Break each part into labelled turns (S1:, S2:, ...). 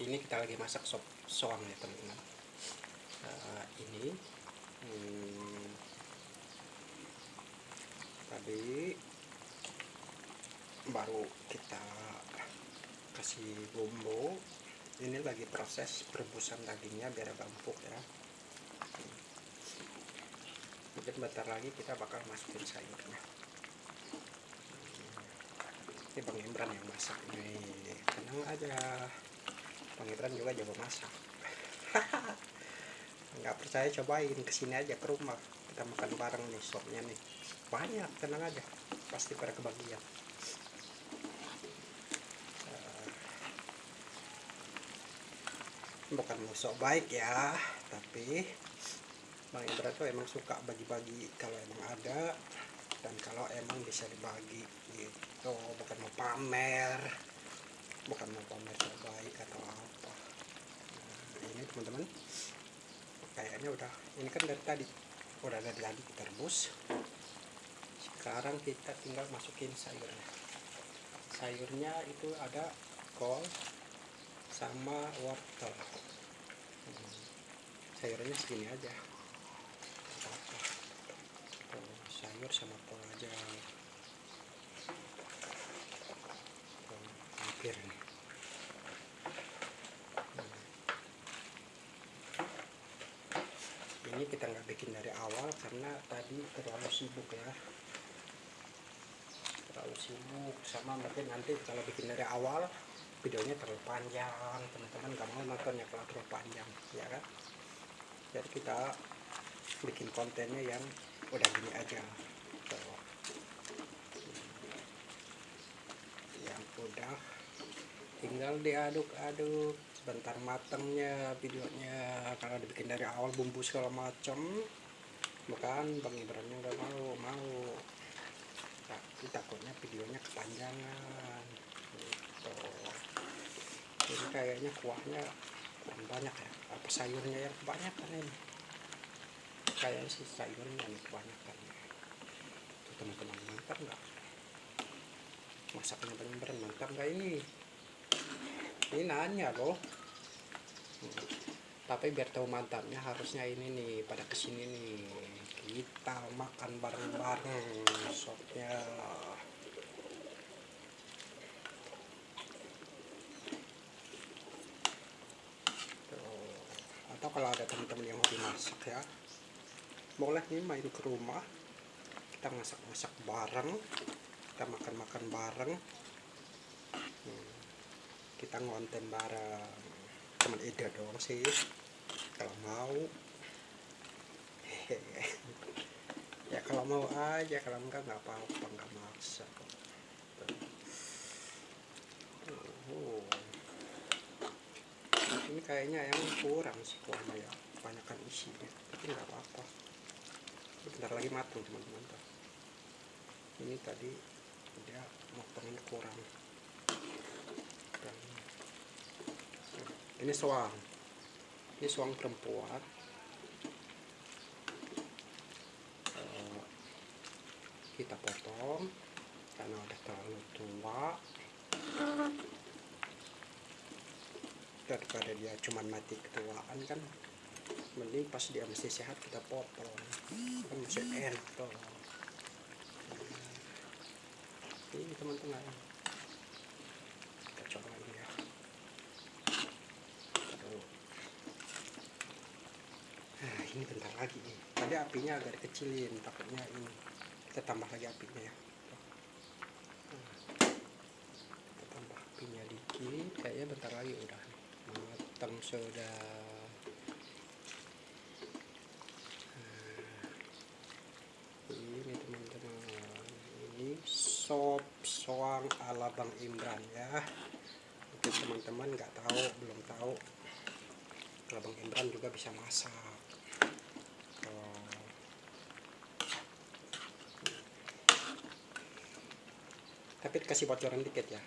S1: ini kita lagi masak sop soang ya teman-teman. Uh, ini hmm, tadi baru kita kasih bumbu. Ini lagi proses perebusan dagingnya biar agak empuk ya. Mungkin bentar lagi kita bakal masukin sayurnya. Ini Bang Imran yang masak. Ini tenang aja Bang Imran juga jago masak. Nggak percaya cobain ke sini aja ke rumah. Kita makan bareng nih sopnya nih. Banyak tenang aja. Pasti pada kebagian. Bukan musuh baik ya tapi Bang Indra tuh emang suka bagi-bagi kalau emang ada dan kalau emang bisa dibagi gitu. Bukan mau pamer bukan mau pamer baik atau apa. Nah, ini teman-teman kayaknya udah ini kan dari tadi udah ada tadi kita rebus. Sekarang kita tinggal masukin sayurnya. Sayurnya itu ada kol sama wortel. Hmm. sayurnya segini aja. Oh, sayur sama kol aja. Hampir hmm. Ini kita nggak bikin dari awal karena tadi terlalu sibuk ya. Terlalu sibuk. Sama mungkin nanti kalau bikin dari awal videonya terlalu panjang. Teman-teman gak mau nontonnya kalau terlalu panjang ya kan? Jadi kita bikin kontennya yang udah gini aja. Yang udah tinggal diaduk-aduk sebentar matangnya videonya kalau dibikin dari awal bumbu segala macam. Bukan Bang Ibrahimnya nggak mau mau. Tapi takutnya videonya kepanjangan. Gitu. Ini kayaknya kuahnya kurang banyak ya. Apa sayurnya yang kebanyakan ini? Kayaknya sih sayurnya yang kebanyakan tuh teman-teman mantap nggak? Masaknya bener-bener mantap nggak ini ini nanya loh. Tapi biar tahu mantapnya harusnya ini nih pada ke sini nih. Kita makan bareng-bareng sopnya. Atau kalau ada teman-teman yang hobi masak ya boleh nih main ke rumah. Kita masak-masak bareng kita makan-makan bareng kita ngonten bareng. Teman ide dong sih. Kalau mau ya kalau mau aja kalau enggak nggak apa-apa nggak maksa oh. ini kayaknya yang kurang sih kuahnya ya banyakkan isinya. Tapi nggak apa-apa. Bentar lagi matang teman-teman. Ini tadi dia motongnya kurang ini soang. Ini soang perempuan. Kita potong karena udah terlalu tua. Daripada dia cuman mati ketuaan kan mending pas dia masih sehat kita potong. Kan masih enak ini teman-teman kita coba ini ya nah ini bentar lagi nih. Tadi apinya agak dikecilin takutnya ini kita tambah lagi apinya ya. Kita tambah apinya dikit kayaknya bentar lagi udah matang sudah nah, ini teman-teman ini sop soang ala Bang Imran ya. Mungkin teman-teman nggak tahu belum tahu. Kalau Bang Imran juga bisa masak tapi kasih bocoran dikit ya.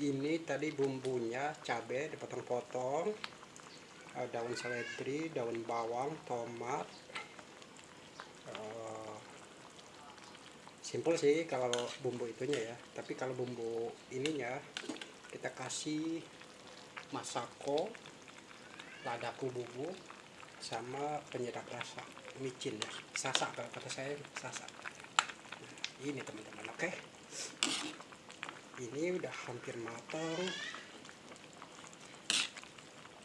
S1: Ini tadi bumbunya cabai dipotong-potong. Daun seledri daun bawang tomat. Uh, simple sih kalau bumbu itunya ya. Tapi kalau bumbu ininya kita kasih masako ladaku bubuk sama penyedap rasa. Micin ya. Sasak kalau kata saya sasak. Nah, ini teman-teman oke ini udah hampir matang.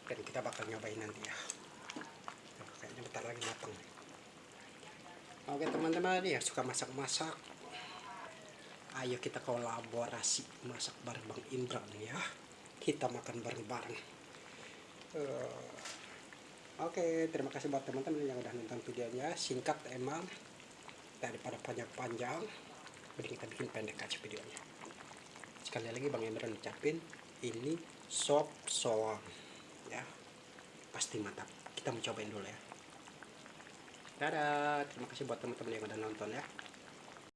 S1: Dan kita bakal nyobain nanti ya. Kayaknya bentar lagi matang oke teman-teman ya suka masak-masak. Ayo kita kolaborasi masak bareng Bang Indra ya. Kita makan bareng-bareng. Uh, Oke, terima kasih buat teman-teman yang udah nonton videonya. Singkat emang daripada panjang-panjang, mending kita bikin pendek aja videonya. Sekali lagi Bang Indra ucapin ini sop soang ya. Pasti mantap. Kita mau cobain dulu ya. Dadah, terima kasih buat teman-teman yang udah nonton ya.